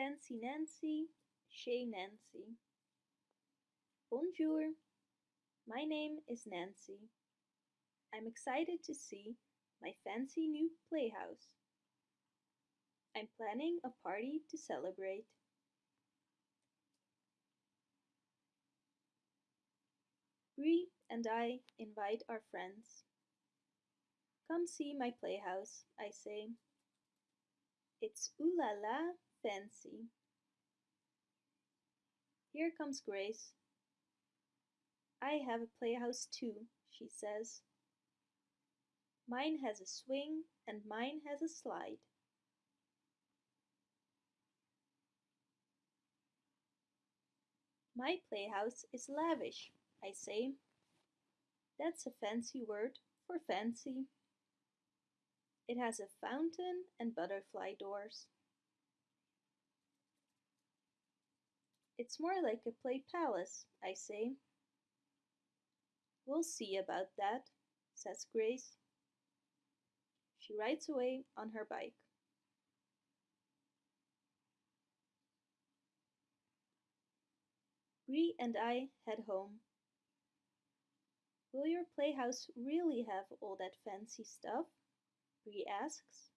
Fancy Nancy, Chez Nancy. Bonjour, my name is Nancy. I'm excited to see my fancy new playhouse. I'm planning a party to celebrate. Bree and I invite our friends. Come see my playhouse, I say. It's ooh la la fancy. Here comes Grace. I have a playhouse too, she says. Mine has a swing and mine has a slide. My playhouse is lavish, I say. That's a fancy word for fancy. It has a fountain and butterfly doors. It's more like a play palace, I say. We'll see about that, says Grace. She rides away on her bike. Bree and I head home. Will your playhouse really have all that fancy stuff? Bree asks.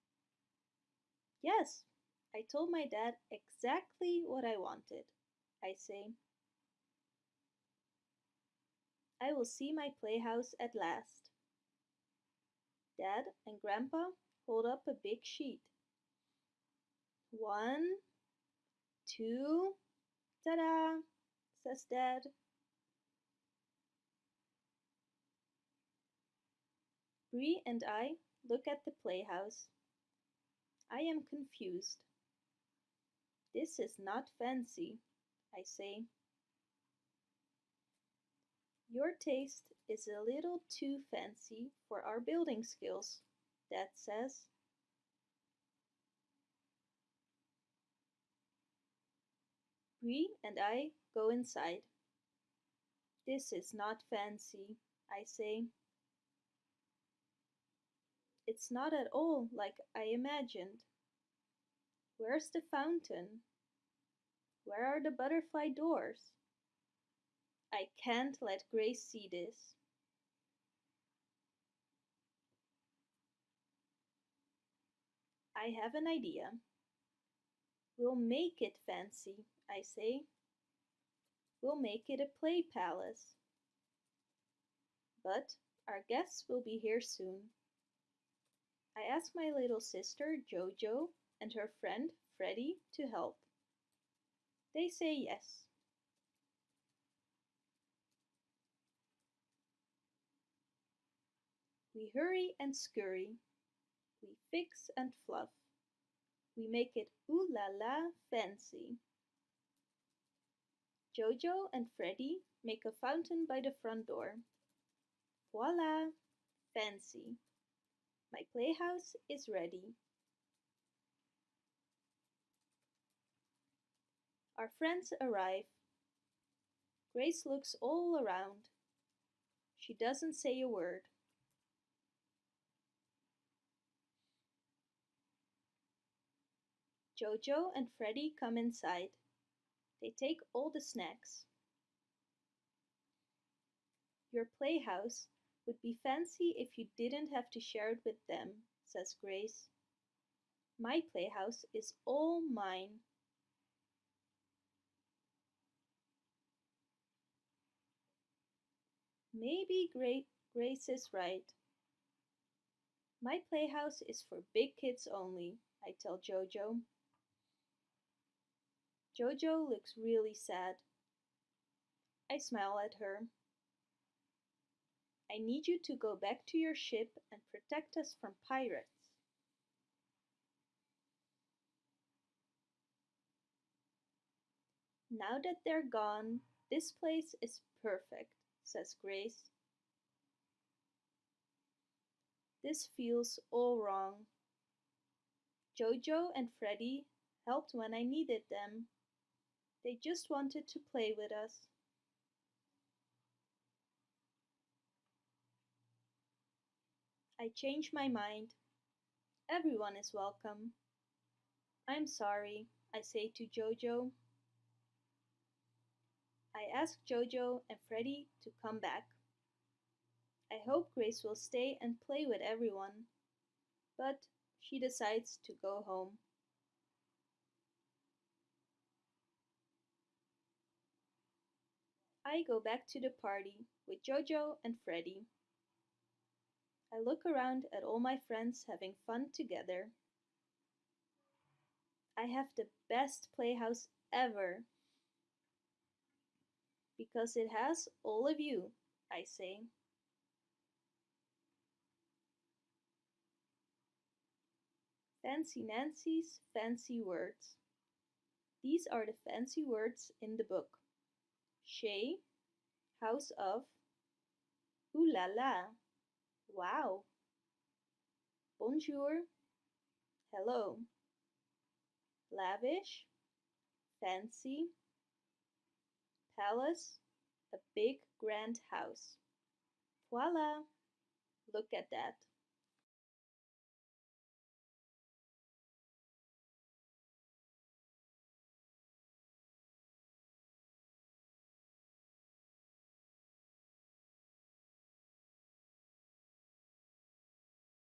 Yes, I told my dad exactly what I wanted, I say. I will see my playhouse at last. Dad and Grandpa hold up a big sheet. One, two, ta-da, says Dad. Bree and I look at the playhouse. I am confused. This is not fancy, I say. Your taste is a little too fancy for our building skills, Dad says. Bree and I go inside. This is not fancy, I say. It's not at all like I imagined. Where's the fountain? Where are the butterfly doors? I can't let Grace see this. I have an idea. We'll make it fancy, I say. We'll make it a play palace. But our guests will be here soon. I ask my little sister Jojo and her friend Freddie to help. They say yes. We hurry and scurry. We fix and fluff. We make it ooh la la fancy. Jojo and Freddie make a fountain by the front door. Voila! Fancy. My playhouse is ready. Our friends arrive. Grace looks all around. She doesn't say a word. Jojo and Freddie come inside. They take all the snacks. Your playhouse would be fancy if you didn't have to share it with them, says Grace. My playhouse is all mine. Maybe Gra Grace is right. My playhouse is for big kids only, I tell Jojo. Jojo looks really sad. I smile at her. I need you to go back to your ship and protect us from pirates. Now that they're gone, this place is perfect, says Grace. This feels all wrong. Jojo and Freddie helped when I needed them. They just wanted to play with us. I change my mind. Everyone is welcome. I'm sorry, I say to Jojo. I ask Jojo and Freddy to come back. I hope Grace will stay and play with everyone, but she decides to go home. I go back to the party with Jojo and Freddy. I look around at all my friends having fun together. I have the best playhouse ever. Because it has all of you, I say. Fancy Nancy's fancy words. These are the fancy words in the book. Chez, house of. Ooh la la, wow. Bonjour, hello. Lavish, fancy. Palace, a big grand house. Voila! Look at that.